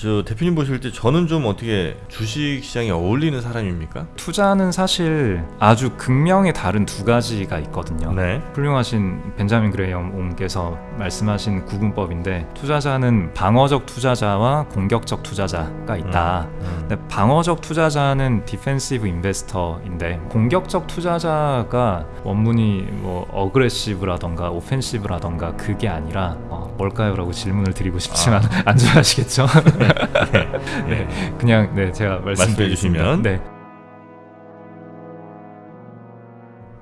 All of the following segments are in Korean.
저 대표님 보실 때 저는 좀 어떻게 주식 시장에 어울리는 사람입니까? 투자는 사실 아주 극명히 다른 두 가지가 있거든요. 네. 훌륭하신 벤자민 그레이엄 옹께서 말씀하신 구분법인데 투자자는 방어적 투자자와 공격적 투자자가 있다. 음. 근데 방어적 투자자는 defensive investor인데 공격적 투자자가 원문이 뭐 어그레시브라던가 오펜시브라던가 그게 아니라 어, 뭘까요 라고 질문을 드리고 싶지만 안 좋아하시겠죠? 네, 그냥 네 제가 말씀해. 주시면. 네.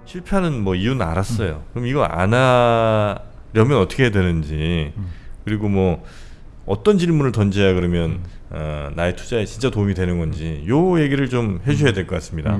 실패하는 뭐 이유는 알았어요. 그럼 이거 안 하려면 어떻게 해야 되는지 음. 그리고 뭐 어떤 질문을 던져야 그러면 음. 어, 나의 투자에 진짜 도움이 되는 건지 요 얘기를 좀 해주셔야 될 것 같습니다.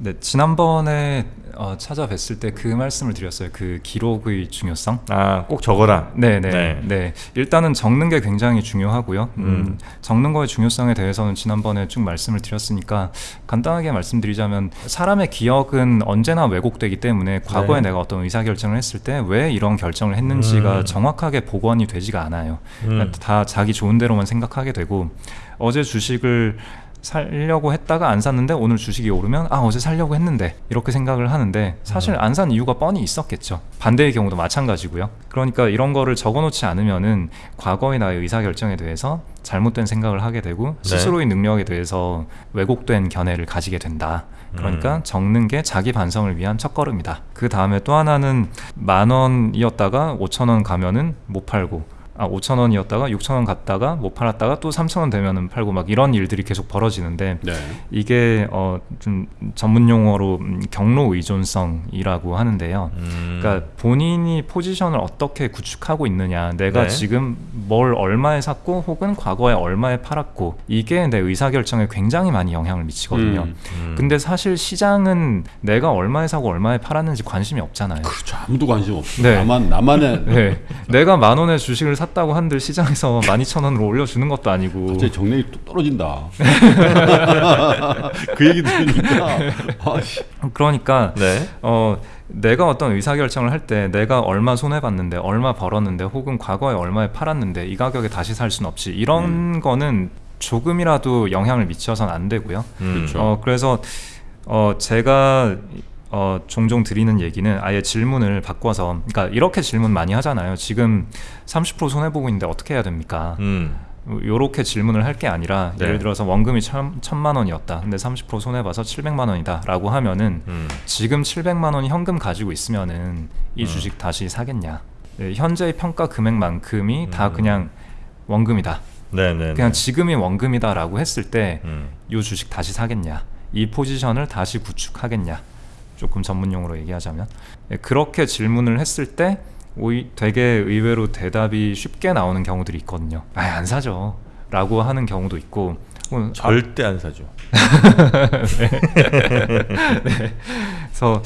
음, 네 지난번에 어, 찾아뵀을 때 그 말씀을 드렸어요. 그 기록의 중요성. 아 꼭 적어라. 네네. 네. 네. 일단은 적는 게 굉장히 중요하고요. 음, 음. 적는 거의 중요성에 대해서는 지난번에 쭉 말씀을 드렸으니까 간단하게 말씀드리자면 사람의 기억은 언제나 왜곡되기 때문에 과거에 네. 내가 어떤 의사 결정을 했을 때 왜 이런 결정을 했는지가 음. 정확하게 복원이 되지가 않아요. 음. 그러니까 다 자기 좋은 대로만 생각하게 되고 어제 주식을 살려고 했다가 안 샀는데 오늘 주식이 오르면 아 어제 살려고 했는데 이렇게 생각을 하는데 사실 안 산 이유가 뻔히 있었겠죠. 반대의 경우도 마찬가지고요. 그러니까 이런 거를 적어놓지 않으면은 과거의 나의 의사결정에 대해서 잘못된 생각을 하게 되고 네. 스스로의 능력에 대해서 왜곡된 견해를 가지게 된다. 그러니까 음. 적는 게 자기 반성을 위한 첫걸음이다. 그 다음에 또 하나는 만 원이었다가 오천 원 가면은 못 팔고 아 5천 원이었다가 6천 원 갔다가 못 팔았다가 또 3천 원 되면은 팔고 막 이런 일들이 계속 벌어지는데 네. 이게 어 좀 전문 용어로 음, 경로 의존성이라고 하는데요. 음. 그러니까 본인이 포지션을 어떻게 구축하고 있느냐, 내가 네. 지금 뭘 얼마에 샀고 혹은 과거에 얼마에 팔았고 이게 내 의사 결정에 굉장히 많이 영향을 미치거든요. 음. 음. 근데 사실 시장은 내가 얼마에 사고 얼마에 팔았는지 관심이 없잖아요. 그렇죠. 아무도 관심 없어. 네. 나만 나만의 네, 내가 만 원에 주식을 샀 다고 한들 시장에서 만 이천 원으로 올려주는 것도 아니고 갑자기 정력이 뚝 떨어진다. 그 얘기 들으니까 아씨. 그러니까 네. 어 내가 어떤 의사결정을 할 때 내가 얼마 손해봤는데 얼마 벌었는데 혹은 과거에 얼마에 팔았는데 이 가격에 다시 살 수는 없지 이런 거는 조금이라도 영향을 미쳐서는 안 되고요 음. 어 그래서 어 제가 어 종종 드리는 얘기는 아예 질문을 바꿔서 그러니까 이렇게 질문 많이 하잖아요 지금 30% 손해보고 있는데 어떻게 해야 됩니까 음. 요렇게 질문을 할 게 아니라 네. 예를 들어서 원금이 천, 천만 원이었다 근데 30% 손해봐서 700만 원이다 라고 하면은 음. 지금 700만 원이 현금 가지고 있으면은 이 음. 주식 다시 사겠냐? 네, 현재의 평가 금액만큼이 다 음. 그냥 원금이다. 네네. 그냥 지금이 원금이다 라고 했을 때이 음. 주식 다시 사겠냐? 이 포지션을 다시 구축하겠냐? 조금 전문 용어로 얘기하자면 네, 그렇게 질문을 했을 때 되게 의외로 대답이 쉽게 나오는 경우들이 있거든요. 아, 안 사죠. 라고 하는 경우도 있고 혹은 절대 안 사죠. 그래서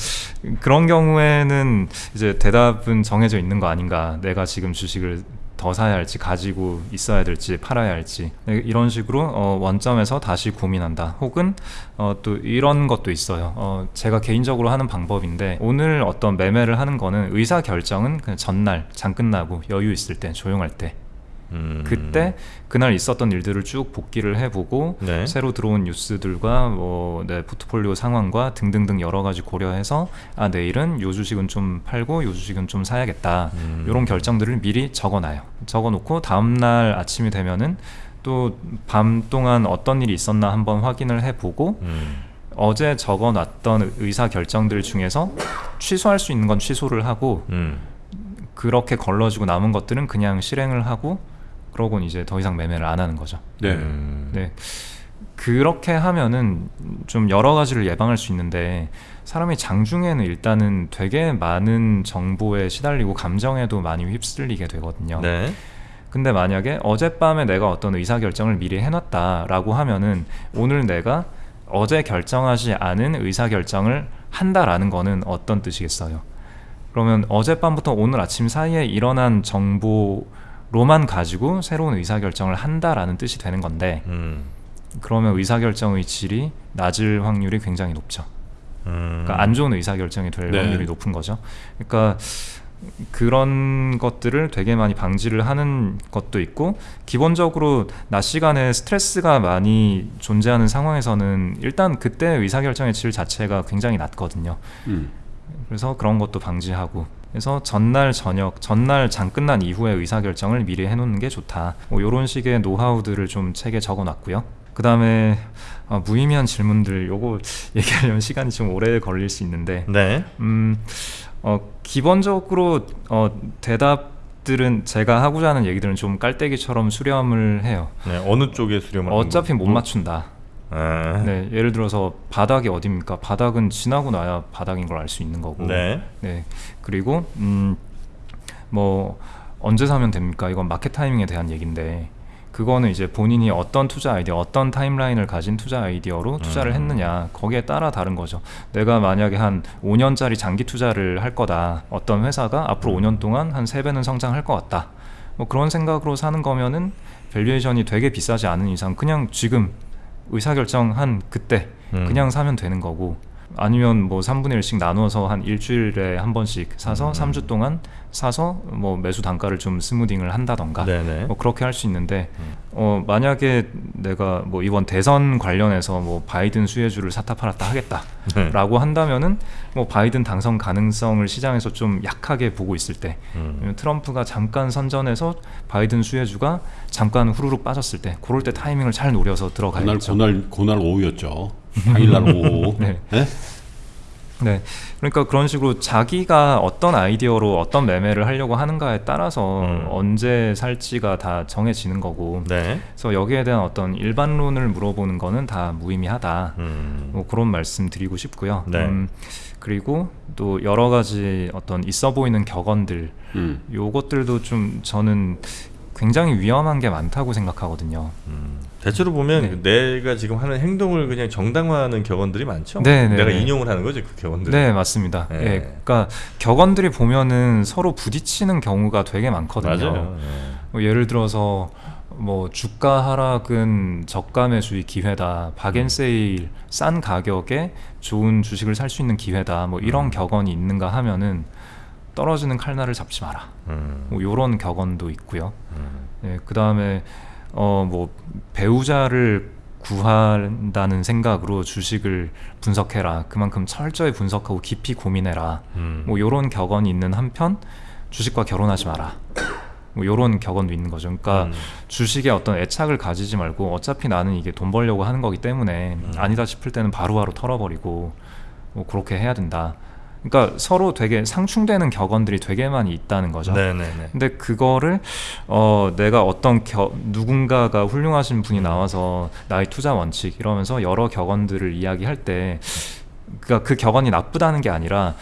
그런 경우에는 이제 대답은 정해져 있는 거 아닌가 내가 지금 주식을 더 사야 할지 가지고 있어야 될지 팔아야 할지. 네, 이런 식으로 어, 원점에서 다시 고민한다. 혹은 어, 또 이런 것도 있어요. 어, 제가 개인적으로 하는 방법인데 오늘 어떤 매매를 하는 거는 의사 결정은 그냥 전날 장 끝나고 여유 있을 때 조용할 때 음. 그때 그날 있었던 일들을 쭉 복기를 해보고 네. 새로 들어온 뉴스들과 뭐 내 포트폴리오 상황과 등등등 여러 가지 고려해서 아 내일은 요 주식은 좀 팔고 요 주식은 좀 사야겠다 음. 이런 결정들을 미리 적어놔요. 적어놓고 다음 날 아침이 되면은 또 밤 동안 어떤 일이 있었나 한번 확인을 해보고 음. 어제 적어놨던 의사 결정들 중에서 취소할 수 있는 건 취소를 하고 음. 그렇게 걸러지고 남은 것들은 그냥 실행을 하고 그러고는 이제 더 이상 매매를 안 하는 거죠. 네. 음. 네. 그렇게 하면은 좀 여러 가지를 예방할 수 있는데 사람이 장중에는 일단은 되게 많은 정보에 시달리고 감정에도 많이 휩쓸리게 되거든요. 네. 근데 만약에 어젯밤에 내가 어떤 의사결정을 미리 해놨다라고 하면은 오늘 내가 어제 결정하지 않은 의사결정을 한다라는 거는 어떤 뜻이겠어요? 그러면 어젯밤부터 오늘 아침 사이에 일어난 정보 로만 가지고 새로운 의사결정을 한다라는 뜻이 되는 건데 음. 그러면 의사결정의 질이 낮을 확률이 굉장히 높죠. 음. 그러니까 안 좋은 의사결정이 될 네. 확률이 높은 거죠. 그러니까 그런 것들을 되게 많이 방지를 하는 것도 있고 기본적으로 낮 시간에 스트레스가 많이 존재하는 상황에서는 일단 그때 의사결정의 질 자체가 굉장히 낮거든요. 음. 그래서 그런 것도 방지하고 그래서 전날 저녁 전날 장 끝난 이후에 의사결정을 미리 해놓는 게 좋다 뭐 이런 식의 노하우들을 좀 책에 적어놨고요 그 다음에 어, 무의미한 질문들 요거 얘기하려면 시간이 좀 오래 걸릴 수 있는데 네. 음, 어, 기본적으로 어, 대답 들은 제가 하고자 하는 얘기들은 좀 깔때기처럼 수렴을 해요 네. 어느 쪽에 수렴을 어차피 못? 맞춘다 아. 네, 예를 들어서 바닥이 어딥니까? 바닥은 지나고 나야 바닥인 걸 알 수 있는 거고. 네. 네. 그리고 음, 뭐 언제 사면 됩니까? 이건 마켓 타이밍에 대한 얘기인데 그거는 이제 본인이 어떤 투자 아이디어, 어떤 타임라인을 가진 투자 아이디어로 투자를 음. 했느냐 거기에 따라 다른 거죠. 내가 만약에 한 5년짜리 장기 투자를 할 거다. 어떤 회사가 앞으로 음. 5년 동안 한 3배는 성장할 것 같다. 뭐 그런 생각으로 사는 거면은 valuation이 되게 비싸지 않은 이상 그냥 지금 의사결정한 그때 음. 그냥 사면 되는 거고 아니면 뭐 3분의 1씩 나눠서 한 일주일에 한 번씩 사서 음. 3주 동안 사서 뭐 매수 단가를 좀 smoothing을 한다던가 네네. 뭐 그렇게 할 수 있는데 음. 어 만약에 내가 뭐 이번 대선 관련해서 뭐 바이든 수혜주를 샀다 팔았다 네. 하겠다라고 한다면은 뭐 바이든 당선 가능성을 시장에서 좀 약하게 보고 있을 때 음. 트럼프가 잠깐 선전해서 바이든 수혜주가 잠깐 후루룩 빠졌을 때 그럴 때 타이밍을 잘 노려서 그날 들어가야겠죠. 그날 그날 오후였죠. 당일날 오후. 네. 네? 네. 그러니까 그런 식으로 자기가 어떤 아이디어로 어떤 매매를 하려고 하는가에 따라서 음. 언제 살지가 다 정해지는 거고. 네. 그래서 여기에 대한 어떤 일반론을 물어보는 거는 다 무의미하다. 음. 뭐 그런 말씀 드리고 싶고요. 네. 음, 그리고 또 여러 가지 어떤 있어 보이는 격언들 음. 요것들도 좀 저는 굉장히 위험한 게 많다고 생각하거든요. 음. 대체로 보면 네. 내가 지금 하는 행동을 그냥 정당화하는 격언들이 많죠. 네, 네, 내가 네. 인용을 하는 거죠, 그 격언들. 네, 맞습니다. 네. 예, 그러니까 격언들이 보면은 서로 부딪히는 경우가 되게 많거든요. 네. 뭐 예를 들어서 뭐 주가 하락은 저가 매수의 기회다. 박앤세일 싼 가격에 좋은 주식을 살 수 있는 기회다. 뭐 이런 음. 격언이 있는가 하면은 떨어지는 칼날을 잡지 마라. 음. 뭐 요런 격언도 있고요. 음. 네, 그 다음에 어 뭐 배우자를 구한다는 생각으로 주식을 분석해라. 그만큼 철저히 분석하고 깊이 고민해라. 음. 뭐 요런 격언이 있는 한편 주식과 결혼하지 마라. 뭐 요런 격언도 있는 거죠. 그러니까 음. 주식에 어떤 애착을 가지지 말고 어차피 나는 이게 돈 벌려고 하는 거기 때문에 음. 아니다 싶을 때는 바로바로 털어버리고 뭐 그렇게 해야 된다. 그러니까 서로 되게 상충되는 격언들이 되게 많이 있다는 거죠. 네네네. 근데 그거를 어 내가 어떤 겨, 누군가가 훌륭하신 분이 나와서 나의 투자 원칙 이러면서 여러 격언들을 이야기할 때 그러니까 그 격언이 나쁘다는 게 아니라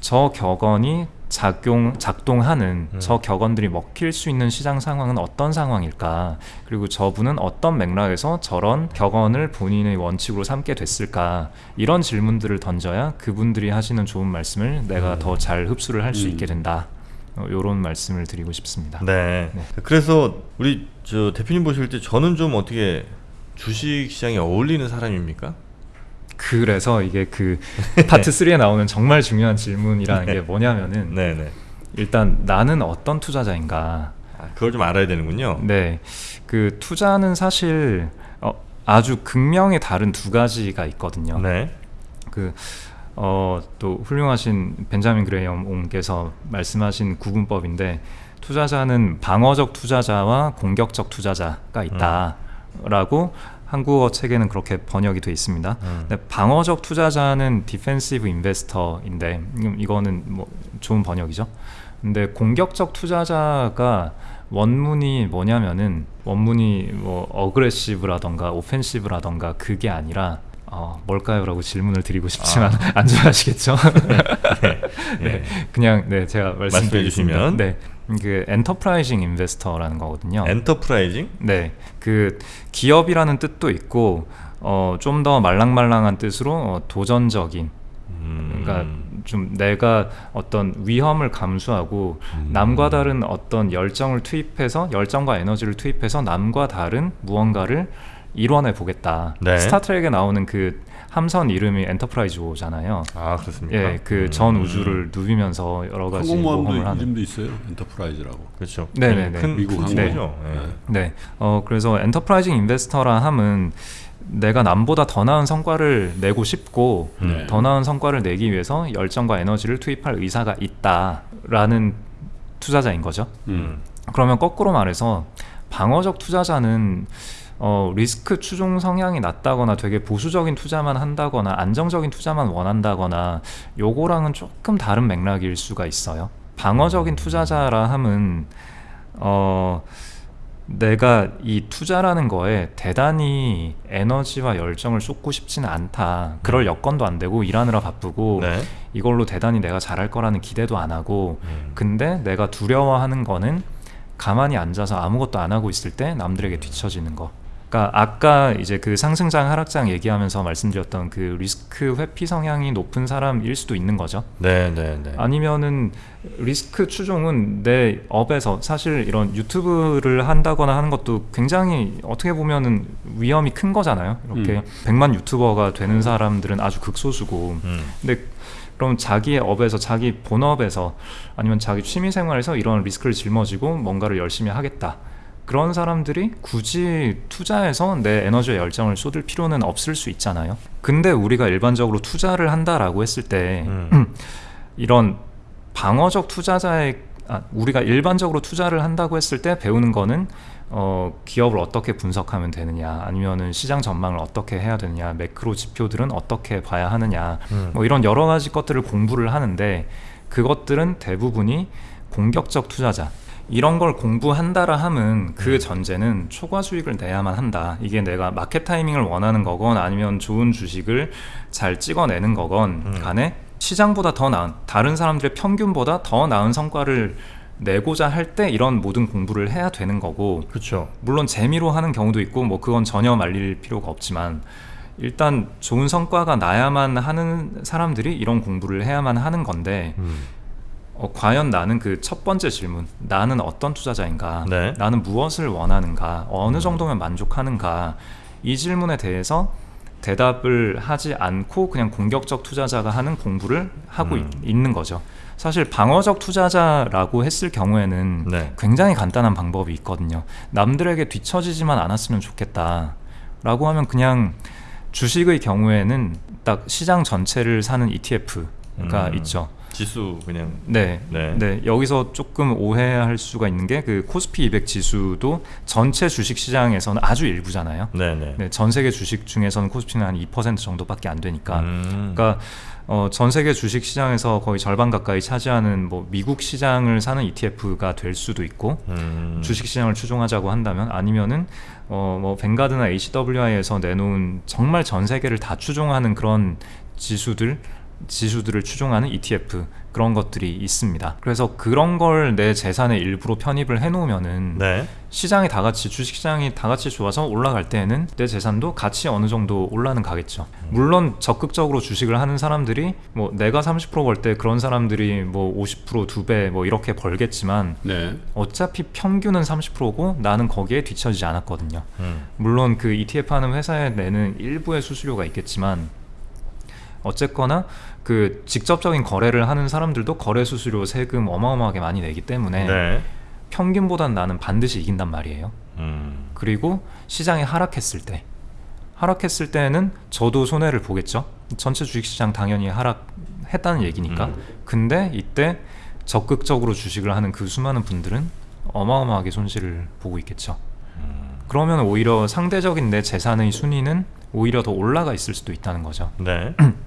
저 격언이 작용 작동하는 음. 저 격언들이 먹힐 수 있는 시장 상황은 어떤 상황일까 그리고 저분은 어떤 맥락에서 저런 격언을 본인의 원칙으로 삼게 됐을까 이런 질문들을 던져야 그분들이 하시는 좋은 말씀을 내가 음. 더잘 흡수를 할수 음. 있게 된다 이런 말씀을 드리고 싶습니다. 네. 네. 그래서 우리 저 대표님 보실 때 저는 좀 어떻게 주식 시장에 어울리는 사람입니까? 그래서 이게 그 파트 3에 나오는 정말 중요한 질문이라는 게 뭐냐면은 네네. 일단 나는 어떤 투자자인가? 아, 그걸 좀 알아야 되는군요. 네, 그 투자는 사실 어, 아주 극명히 다른 두 가지가 있거든요. 네. 그 어, 또 훌륭하신 벤자민 그레이엄 옹께서 말씀하신 구분법인데 투자자는 방어적 투자자와 공격적 투자자가 있다라고 한국어 책에는 그렇게 번역이 돼 있습니다. 음. 방어적 투자자는 defensive investor인데 음, 이거는 뭐 좋은 번역이죠. 근데 공격적 투자자가 원문이 뭐냐면은 원문이 뭐 어그레시브라던가 오펜시브라던가 그게 아니라 어, 뭘까요라고 질문을 드리고 싶지만 안 좋아하시겠죠? 네, 그냥 네 제가 말씀해. 주시면. 네, 그 enterprising investor라는 거거든요. enterprising? 네, 그 기업이라는 뜻도 있고 어, 좀 더 말랑말랑한 뜻으로 어, 도전적인 음. 그러니까 좀 내가 어떤 위험을 감수하고 음. 남과 다른 어떤 열정을 투입해서 열정과 에너지를 투입해서 남과 다른 무언가를 일궈내 보겠다. 네. 스타트렉에 나오는 그 함선 이름이 엔터프라이즈호잖아요. 아 그렇습니까? 예, 그전 음. 우주를 누비면서 여러 가지 항공모함도. 이름도 있어요. 엔터프라이즈라고. 그렇죠. 네네네. 큰 미국. 항공. 네. 어 그래서 enterprising investor라 함은 내가 남보다 더 나은 성과를 내고 싶고 네. 더 나은 성과를 내기 위해서 열정과 에너지를 투입할 의사가 있다라는 투자자인 거죠. 음. 그러면 거꾸로 말해서 방어적 투자자는 어, 리스크 추종 성향이 낮다거나 되게 보수적인 투자만 한다거나 안정적인 투자만 원한다거나 요거랑은 조금 다른 맥락일 수가 있어요. 방어적인 투자자라 함은 어 내가 이 투자라는 거에 대단히 에너지와 열정을 쏟고 싶지는 않다. 그럴 여건도 안 되고 일하느라 바쁘고 네. 이걸로 대단히 내가 잘할 거라는 기대도 안 하고 음. 근데 내가 두려워하는 거는 가만히 앉아서 아무것도 안 하고 있을 때 남들에게 뒤처지는 거. 그러니까 아까 이제 그 상승장 하락장 얘기하면서 말씀드렸던 그 리스크 회피 성향이 높은 사람일 수도 있는 거죠. 네, 네, 네. 아니면은 리스크 추종은 내 업에서 사실 이런 유튜브를 한다거나 하는 것도 굉장히 어떻게 보면은 위험이 큰 거잖아요. 이렇게 음. 100만 유튜버가 되는 사람들은 아주 극소수고 음. 근데 그럼 자기의 업에서 자기 본업에서 아니면 자기 취미 생활에서 이런 리스크를 짊어지고 뭔가를 열심히 하겠다. 그런 사람들이 굳이 투자해서 내 에너지와 열정을 쏟을 필요는 없을 수 있잖아요. 근데 우리가 일반적으로 투자를 한다라고 했을 때 음. 이런 방어적 투자자의 아, 우리가 일반적으로 투자를 한다고 했을 때 배우는 거는 어, 기업을 어떻게 분석하면 되느냐 아니면은 시장 전망을 어떻게 해야 되느냐 매크로 지표들은 어떻게 봐야 하느냐 음. 뭐 이런 여러 가지 것들을 공부를 하는데 그것들은 대부분이 공격적 투자자 이런 걸 공부한다라 함은 그 전제는 초과 수익을 내야만 한다. 이게 내가 마켓 타이밍을 원하는 거건 아니면 좋은 주식을 잘 찍어내는 거건 음. 간에 시장보다 더 나은 다른 사람들의 평균보다 더 나은 성과를 내고자 할 때 이런 모든 공부를 해야 되는 거고 그렇죠. 물론 재미로 하는 경우도 있고 뭐 그건 전혀 말릴 필요가 없지만 일단 좋은 성과가 나야만 하는 사람들이 이런 공부를 해야만 하는 건데 음. 어, 과연 나는 그 첫 번째 질문 나는 어떤 투자자인가 네. 나는 무엇을 원하는가 어느 정도면 만족하는가 이 질문에 대해서 대답을 하지 않고 그냥 공격적 투자자가 하는 공부를 하고 음. 있, 는 거죠 사실 방어적 투자자라고 했을 경우에는 네. 굉장히 간단한 방법이 있거든요 남들에게 뒤처지지만 않았으면 좋겠다 라고 하면 그냥 주식의 경우에는 딱 시장 전체를 사는 ETF가 음. 있죠 지수 그냥 네. 네. 네. 여기서 조금 오해할 수가 있는 게 그 코스피 200 지수도 전체 주식 시장에서는 아주 일부잖아요. 네, 네. 네, 전 세계 주식 중에서는 코스피는 한 2% 정도밖에 안 되니까. 음. 그러니까 어, 전 세계 주식 시장에서 거의 절반 가까이 차지하는 뭐 미국 시장을 사는 ETF가 될 수도 있고 음. 주식 시장을 추종하자고 한다면 아니면은 어 뭐 뱅가드나 HWI에서 내놓은 정말 전 세계를 다 추종하는 그런 지수들 지수들을 추종하는 ETF 그런 것들이 있습니다. 그래서 그런 걸 내 재산의 일부로 편입을 해놓으면은 네. 시장이 다 같이 주식 시장이 다 같이 좋아서 올라갈 때에는 내 재산도 같이 어느 정도 올라는 가겠죠. 물론 적극적으로 주식을 하는 사람들이 뭐 내가 30%벌 때 그런 사람들이 뭐 50%두 배 뭐 이렇게 벌겠지만 네. 어차피 평균은 30%고 나는 거기에 뒤처지지 않았거든요. 음. 물론 그 ETF 하는 회사에 내는 일부의 수수료가 있겠지만 어쨌거나 그 직접적인 거래를 하는 사람들도 거래 수수료 세금 어마어마하게 많이 내기 때문에 네. 평균보단 나는 반드시 이긴단 말이에요. 음. 그리고 시장이 하락했을 때 하락했을 때는 저도 손해를 보겠죠. 전체 주식시장 당연히 하락했다는 얘기니까. 음. 근데 이때 적극적으로 주식을 하는 그 수많은 분들은 어마어마하게 손실을 보고 있겠죠. 음. 그러면 오히려 상대적인 내 재산의 순위는 오히려 더 올라가 있을 수도 있다는 거죠. 네.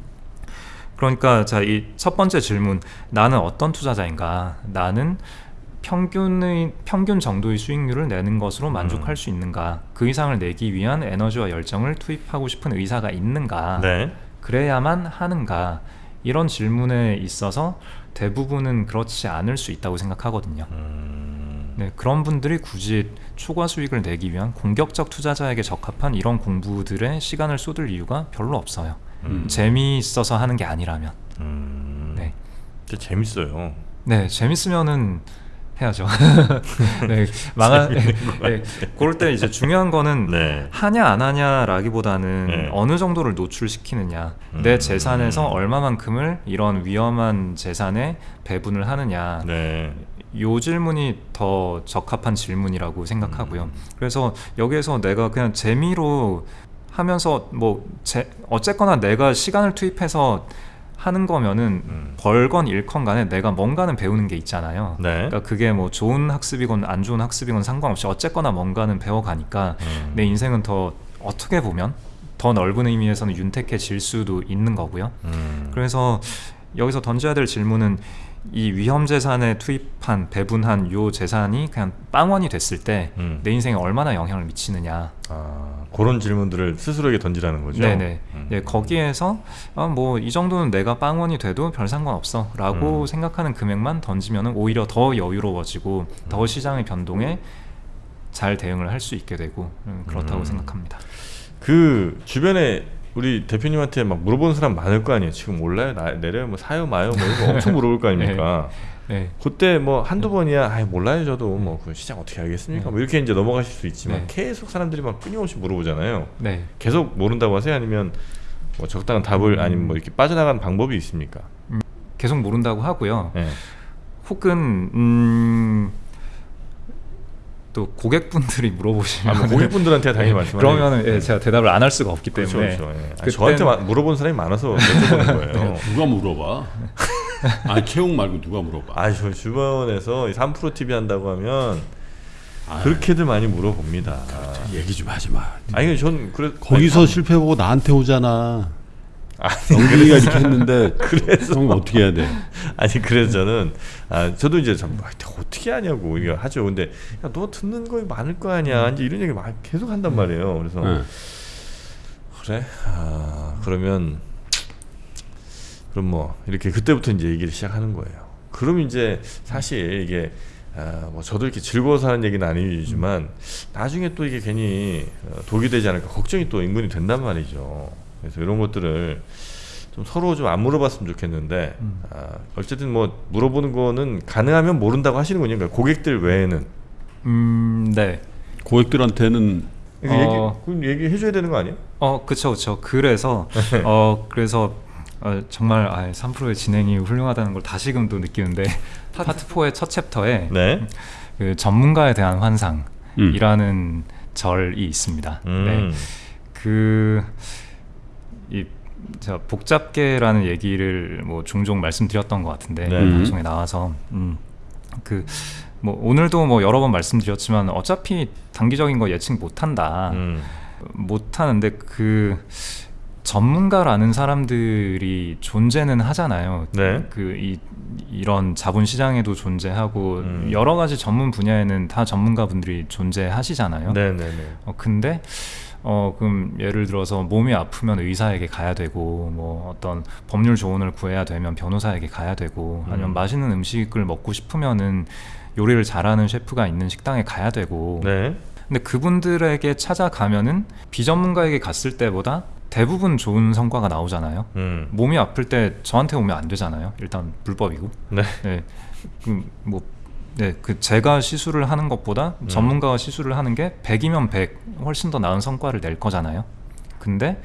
그러니까 자 이 첫 번째 질문 나는 어떤 투자자인가? 나는 평균의 평균 정도의 수익률을 내는 것으로 만족할 음. 수 있는가? 그 이상을 내기 위한 에너지와 열정을 투입하고 싶은 의사가 있는가? 네. 그래야만 하는가? 이런 질문에 있어서 대부분은 그렇지 않을 수 있다고 생각하거든요. 음. 네, 그런 분들이 굳이 초과 수익을 내기 위한 공격적 투자자에게 적합한 이런 공부들에 시간을 쏟을 이유가 별로 없어요. 음. 재미있어서 하는 게 아니라면. 음. 네. 진짜 재밌어요. 네, 재밌으면은 해야죠. 네, 망하. 네, 그럴 때 이제 중요한 거는 네. 하냐 안 하냐라기보다는 네. 어느 정도를 노출시키느냐 음. 내 재산에서 얼마만큼을 이런 위험한 재산에 배분을 하느냐 네. 요 질문이 더 적합한 질문이라고 생각하고요. 음. 그래서 여기에서 내가 그냥 재미로 하면서 뭐 제, 어쨌거나 내가 시간을 투입해서 하는 거면은 음. 벌건 잃건 간에 내가 뭔가는 배우는 게 있잖아요. 네. 그러니까 그게 뭐 좋은 학습이건 안 좋은 학습이건 상관없이 어쨌거나 뭔가는 배워가니까 음. 내 인생은 더 어떻게 보면 더 넓은 의미에서는 윤택해질 수도 있는 거고요. 음. 그래서 여기서 던져야 될 질문은 이 위험 재산에 투입한 배분한 요 재산이 그냥 빵원이 됐을 때내 음. 인생에 얼마나 영향을 미치느냐. 아, 그런 질문들을 스스로에게 던지라는 거죠. 네네. 음. 예, 거기에서 아, 뭐이 정도는 내가 빵원이 돼도 별 상관없어 라고 음. 생각하는 금액만 던지면은 오히려 더 여유로워지고 음. 더 시장의 변동에 잘 대응을 할 수 있게 되고 음, 그렇다고 음. 생각합니다. 그 주변에 우리 대표님한테 막 물어보는 사람 많을 거 아니에요. 지금 몰라요, 나, 내려요, 뭐 사요, 마요, 뭐 이거 엄청 물어볼 거 아닙니까? 네. 그때 뭐 한두 번이야, 아 몰라요, 저도 뭐 그 시장 어떻게 알겠습니까? 네. 뭐 이렇게 이제 넘어가실 수 있지만 네. 계속 사람들이 막 끊임없이 물어보잖아요. 네. 계속 모른다고 하세요, 아니면 뭐 적당한 답을 음. 아니면 뭐 이렇게 빠져나가는 방법이 있습니까? 계속 모른다고 하고요. 네. 혹은 음, 또 고객분들이 물어보시면 아, 뭐 고객분들한테 당연히 말씀하세요. 그러면은 예, 제가 대답을 안 할 수가 없기 그렇죠, 때문에 그렇죠. 예. 아니, 그때는- 저한테 마- 물어보는 사람이 많아서 여쭤보는 거예요. 누가 물어봐? 아 채용 말고 누가 물어봐? 아, 저 주변에서 3프로 TV 한다고 하면 아, 그렇게들 많이 물어봅니다. 얘기 좀 하지 마. 아니, 전 그래 거기서 실패 보고 나한테 오잖아. 영빈이가 이렇게 했는데 형 어떻게 해야 돼? 아니 그래서 저는 아 저도 이제 참 아, 어떻게 하냐고 이거 하죠. 근데 야, 너 듣는 거 많을 거 아니야. 이제 이런 얘기 막 계속 한단 말이에요. 그래서 네. 그래 아 그러면 그럼 뭐 이렇게 그때부터 이제 얘기를 시작하는 거예요. 그럼 이제 사실 이게 아, 뭐 저도 이렇게 즐거워서 하는 얘기는 아니지만 나중에 또 이게 괜히 어, 독이 되지 않을까 걱정이 또 인근이 된단 말이죠. 그래서 이런 것들을 좀 서로 좀 안 물어봤으면 좋겠는데 음. 아, 어쨌든 뭐 물어보는 거는 가능하면 모른다고 하시는군요. 그러니까 고객들 외에는 음, 네. 고객들한테는 어. 얘기 그럼 얘기해 줘야 되는 거 아니에요? 어, 그쵸, 그쵸. 그래서, 어, 그래서, 어, 정말, 아, 3프로의 진행이 훌륭하다는 걸 다시금 또 느끼는데, 파트 4의 첫 챕터에, 네. 그 전문가에 대한 음. 환상이라는 절이 있습니다. 음. 네. 그, 이, 제가 복잡계라는 얘기를 뭐 종종 말씀드렸던 것 같은데, 네. 음. 방송에 나와서, 음, 그, 뭐, 오늘도 뭐 여러 번 말씀드렸지만, 어차피 단기적인 거 예측 못 한다. 음. 못 하는데 그 전문가라는 사람들이 존재는 하잖아요. 네. 그 이 이런 자본 시장에도 존재하고 음. 여러 가지 전문 분야에는 다 전문가분들이 존재하시잖아요. 네 네 네. 어, 근데 어 그럼 예를 들어서 몸이 아프면 의사에게 가야 되고 뭐 어떤 법률 조언을 구해야 되면 변호사에게 가야 되고 아니면 음. 맛있는 음식을 먹고 싶으면은 요리를 잘하는 셰프가 있는 식당에 가야 되고 네. 근데 그분들에게 찾아가면은 비전문가에게 갔을 때보다 대부분 좋은 성과가 나오잖아요. 음. 몸이 아플 때 저한테 오면 안 되잖아요. 일단 불법이고. 네. 네. 그 뭐, 네. 그 제가 시술을 하는 것보다 음. 전문가가 시술을 하는 게 100이면 100 훨씬 더 나은 성과를 낼 거잖아요. 근데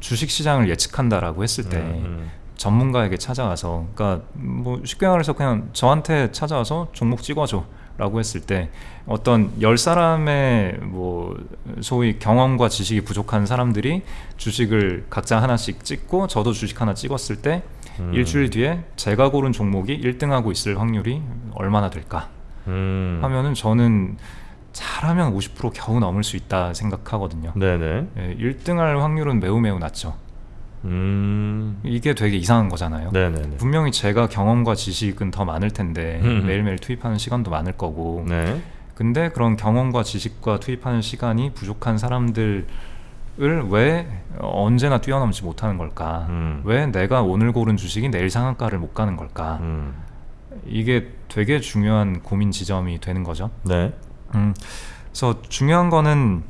주식 시장을 예측한다라고 했을 때 음, 전문가에게 찾아가서 그러니까 뭐 쉽게 말해서 그냥 저한테 찾아와서 종목 찍어줘 라고 했을 때 어떤 열 사람의 뭐 소위 경험과 지식이 부족한 사람들이 주식을 각자 하나씩 찍고 저도 주식 하나 찍었을 때 음. 일주일 뒤에 제가 고른 종목이 1등하고 있을 확률이 얼마나 될까 음. 하면은 저는 잘하면 50% 겨우 넘을 수 있다 생각하거든요. 네네. 예, 1등할 확률은 매우 매우 낮죠. 음. 이게 되게 이상한 거잖아요. 네네네. 분명히 제가 경험과 지식은 더 많을 텐데 음. 매일매일 투입하는 시간도 많을 거고 네. 근데 그런 경험과 지식과 투입하는 시간이 부족한 사람들을 왜 언제나 뛰어넘지 못하는 걸까 음. 왜 내가 오늘 고른 주식이 내일 상한가를 못 가는 걸까 음. 이게 되게 중요한 고민 지점이 되는 거죠 네. 음, 그래서 중요한 거는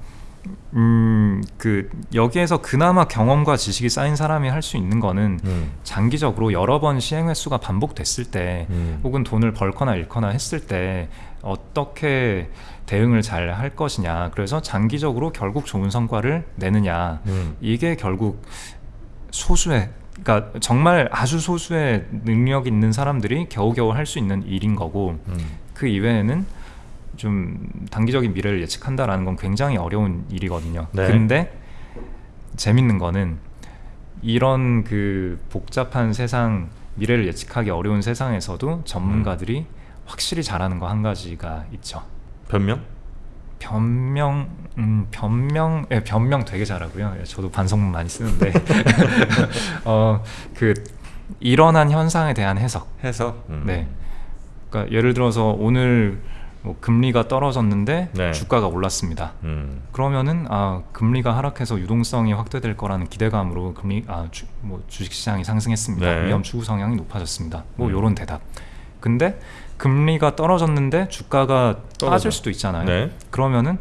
음, 그 여기에서 그나마 경험과 지식이 쌓인 사람이 할 수 있는 거는 음. 장기적으로 여러 번 시행 횟수가 반복됐을 때 음. 혹은 돈을 벌거나 잃거나 했을 때 어떻게 대응을 잘 할 것이냐 그래서 장기적으로 결국 좋은 성과를 내느냐 음. 이게 결국 소수의 그러니까 정말 아주 소수의 능력 있는 사람들이 겨우겨우 할 수 있는 일인 거고 음. 그 이외에는 좀 단기적인 미래를 예측한다라는 건 굉장히 어려운 일이거든요. 네. 근데 재밌는 거는 이런 그 복잡한 세상 미래를 예측하기 어려운 세상에서도 전문가들이 확실히 잘하는 거 한 가지가 있죠. 변명? 변명, 음, 변명, 예, 변명 되게 잘하고요. 예, 저도 반성문 많이 쓰는데, 어, 그 일어난 현상에 대한 해석. 해석? 음. 네. 그러니까 예를 들어서 오늘 뭐 금리가 떨어졌는데 네. 주가가 올랐습니다. 음. 그러면은 아 금리가 하락해서 유동성이 확대될 거라는 기대감으로 금리 아뭐 주식시장이 상승했습니다. 네. 위험 추구 성향이 높아졌습니다. 뭐 음. 요런 대답. 근데 금리가 떨어졌는데 주가가 떨어져. 빠질 수도 있잖아요. 네. 그러면은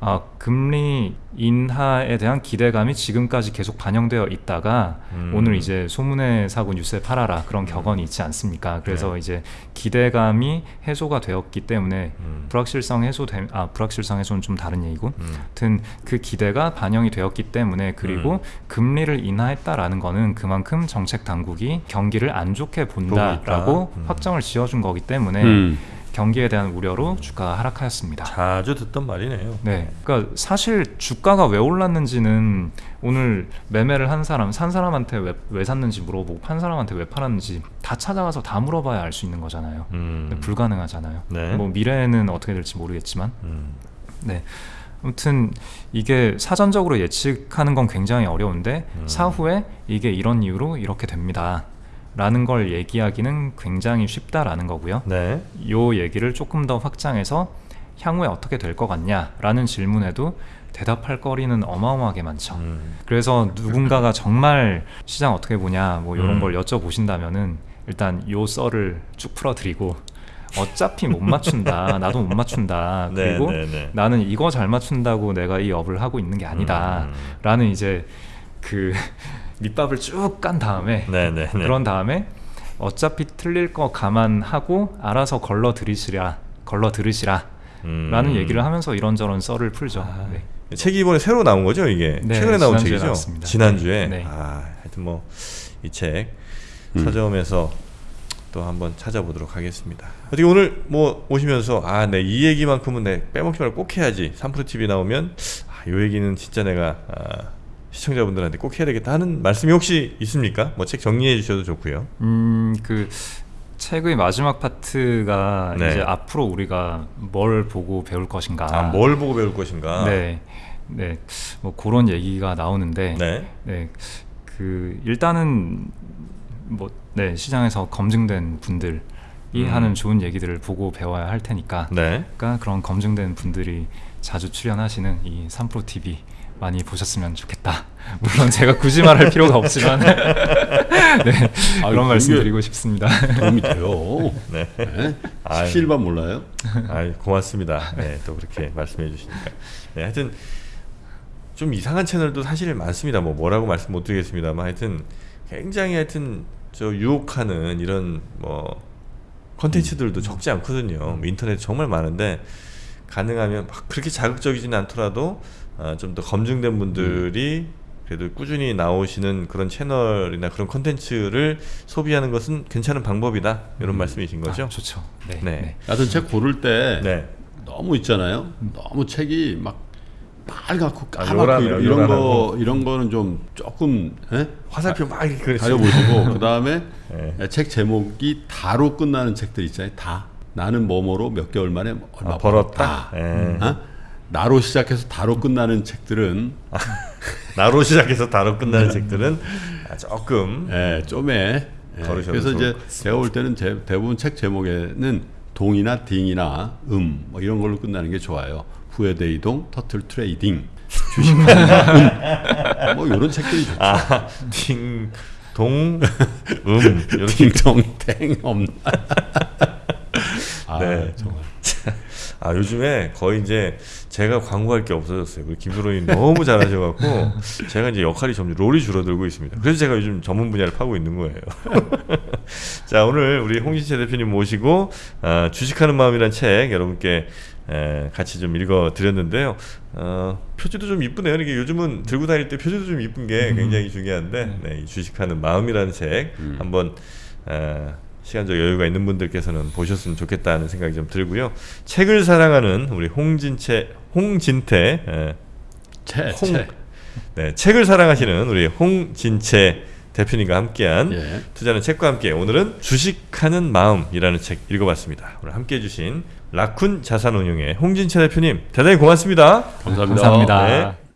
아 금리 인하에 대한 기대감이 지금까지 계속 반영되어 있다가 음. 오늘 이제 소문에 사고 뉴스에 팔아라 그런 격언이 있지 않습니까? 그래서 네. 이제 기대감이 해소가 되었기 때문에 음. 불확실성 해소됨 아 불확실성 해소는 좀 다른 얘기고 음. 하여튼 그 기대가 반영이 되었기 때문에 그리고 음. 금리를 인하했다라는 거는 그만큼 정책 당국이 경기를 안 좋게 본다라고. 음. 확정을 지어준 거기 때문에 음. 경기에 대한 우려로 주가가 하락하였습니다. 자주 듣던 말이네요. 네, 그러니까 사실 주가가 왜 올랐는지는 오늘 매매를 한 사람, 산 사람한테 왜, 왜 샀는지 물어보고 판 사람한테 왜 팔았는지 다 찾아가서 다 물어봐야 알 수 있는 거잖아요. 음. 불가능하잖아요. 네. 뭐 미래는 어떻게 될지 모르겠지만, 음. 네. 아무튼 이게 사전적으로 예측하는 건 굉장히 어려운데 음. 사후에 이게 이런 이유로 이렇게 됩니다. 라는 걸 얘기하기는 굉장히 쉽다라는 거고요. 네. 요 얘기를 조금 더 확장해서 향후에 어떻게 될 것 같냐 라는 질문에도 대답할 거리는 어마어마하게 많죠. 음. 그래서 누군가가 정말 시장 어떻게 보냐 뭐 이런 음. 걸 여쭤보신다면은 일단 요 썰을 쭉 풀어드리고 어차피 못 맞춘다 나도 못 맞춘다 네, 그리고 네, 네. 나는 이거 잘 맞춘다고 내가 이 업을 하고 있는 게 아니다 음. 라는 이제 그 밑밥을 쭉 깐 다음에 네, 네, 네. 그런 다음에 어차피 틀릴 거 감안하고 알아서 걸러 들이시라 걸러 들으시라 음. 라는 얘기를 하면서 이런저런 썰을 풀죠 아, 네. 책이 이번에 새로 나온 거죠, 이게? 네, 최근에 나온 책이죠? 나왔습니다. 지난주에. 네. 아, 하여튼 뭐 이책 음. 서점에서 또 한번 찾아보도록 하겠습니다. 어떻게 오늘 뭐 오시면서 아, 네, 이 얘기만큼은 내 빼먹지 말고 꼭 해야지. 3프로 TV 나오면 아, 요 얘기는 진짜 내가 아, 시청자분들한테 꼭 해야 되겠다 하는 말씀이 혹시 있습니까? 뭐 책 정리해 주셔도 좋고요. 음, 그 책의 마지막 파트가 네. 이제 앞으로 우리가 뭘 보고 배울 것인가. 아, 뭘 보고 배울 것인가? 네, 네, 뭐 그런 얘기가 나오는데, 네. 네, 그 일단은 뭐 네, 시장에서 검증된 분들이 음. 하는 좋은 얘기들을 보고 배워야 할 테니까, 네. 그러니까 그런 검증된 분들이 자주 출연하시는 이 3프로 TV 많이 보셨으면 좋겠다. 물론 제가 굳이 말할 필요가 없지만, 네, 아유, 그런 말씀 드리고 싶습니다. 도움이 돼요. 네. 네? 실반 몰라요? 아, 고맙습니다. 네, 또 그렇게 말씀해 주시니까. 네, 하여튼 좀 이상한 채널도 사실 많습니다. 뭐 뭐라고 말씀 못 드리겠습니다만 하여튼 굉장히 하여튼 저 유혹하는 이런 뭐 컨텐츠들도 적지 않거든요. 뭐 인터넷 정말 많은데 가능하면 막 그렇게 자극적이지는 않더라도 어, 좀더 검증된 분들이 그래도 꾸준히 나오시는 그런 채널이나 그런 컨텐츠를 소비하는 것은 괜찮은 방법이다 이런 말씀이신 거죠? 아, 좋죠. 네. 네. 네. 하여튼 책 고를 때 네. 너무 있잖아요. 너무 책이 막 빨갛고 아, 까맣고 요란해요, 이런, 이런 거 요란하고. 이런 거는 좀 조금 예? 화살표 막 이렇게 가려보시고 그 다음에 네. 책 제목이 다로 끝나는 책들 있잖아요. 다 나는 뭐뭐로 몇 개월 만에 얼마 아, 벌었다. 예. 어? 나로 시작해서 다로 끝나는 책들은 나로 시작해서 다로 끝나는 책들은 아, 조금 예, 좀에 예, 그래서 이제. 제가 볼 때는 제, 대부분 책 제목에는 동이나 딩이나 음 뭐 이런 걸로 끝나는 게 좋아요. 부의 대이동, Turtle Trading, 주식하는 마음, 뭐 이런 책들이 좋죠. 아, 딩, 동, 음 이렇게 딩동댕 없나? 아, 네. 정말. 아 요즘에 거의 이제 제가 광고할 게 없어졌어요. 우리 김프로님 너무 잘하셔갖고 제가 이제 역할이 점점 role이 줄어들고 있습니다. 그래서 제가 요즘 전문 분야를 파고 있는 거예요. 자 오늘 우리 홍진채 대표님 모시고 아, 주식하는 마음이란 책 여러분께 에, 같이 좀 읽어 드렸는데요. 어, 표지도 좀 이쁘네요. 이게 요즘은 들고 다닐 때 표지도 좀 이쁜 게 굉장히 중요한데 네, 이 주식하는 마음이라는 책 한번 에, 시간적 여유가 있는 분들께서는 보셨으면 좋겠다는 생각이 좀 들고요. 책을 사랑하는 우리 홍진채 홍진태 에, 채, 홍- 채. 네, 책을 사랑하시는 우리 홍진채 대표님과 함께한 예. 투자는 책과 함께 오늘은 주식하는 마음이라는 책 읽어봤습니다. 오늘 함께해 주신 라쿤 자산운용의 홍진채 대표님 대단히 고맙습니다. 감사합니다. 감사합니다. 네.